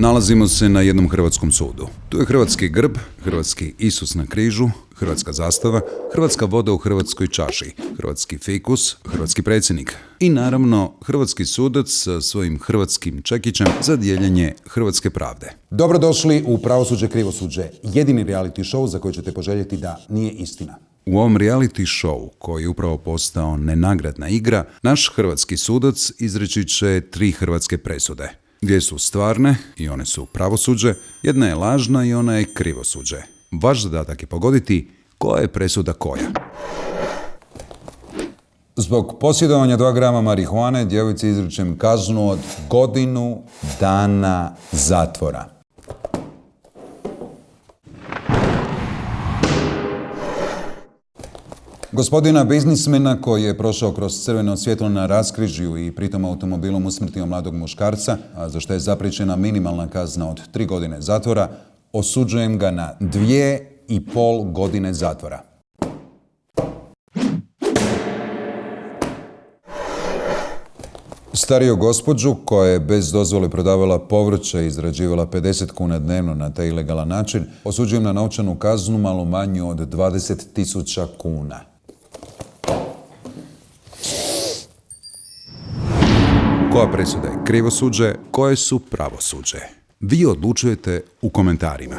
Nalazimo se na jednom hrvatskom sudu. Tu je hrvatski grb, hrvatski Isus na križu, hrvatska zastava, hrvatska voda u hrvatskoj čaši, hrvatski fikus, hrvatski predsjednik i naravno hrvatski sudac sa svojim hrvatskim čekićem za dijeljenje hrvatske pravde. Dobrodošli u Pravosuđe krivosuđe, jedini reality show za koji ćete poželjeti da nije istina. U ovom reality show, koji je upravo postao nenagradna igra, naš hrvatski sudac izreći će tri hrvatske presude. Dvije su stvarne i one su pravosuđe, jedna je lažna i ona je krivosuđe. Vaš zadatak je pogoditi koja je presuda koja. Zbog posjedovanja 2 grama marihuane djevici izričem kaznu od godinu dana zatvora. Gospodina biznismena koji je prošao kroz crveno svjetlo na raskrižju i pritom automobilom usmrtio mladog muškarca, a za što je zapričena minimalna kazna od tri godine zatvora, osuđujem ga na dvije i pol godine zatvora. Stariju gospođu koja je bez dozvole prodavala povrće i izrađivala 50 kuna dnevno na taj ilegalan način, osuđujem na novčanu kaznu malo manju od 20.000 kuna. Koja presuda je krivosuđe, koje su pravosuđe? Vi odlučujete u komentarima.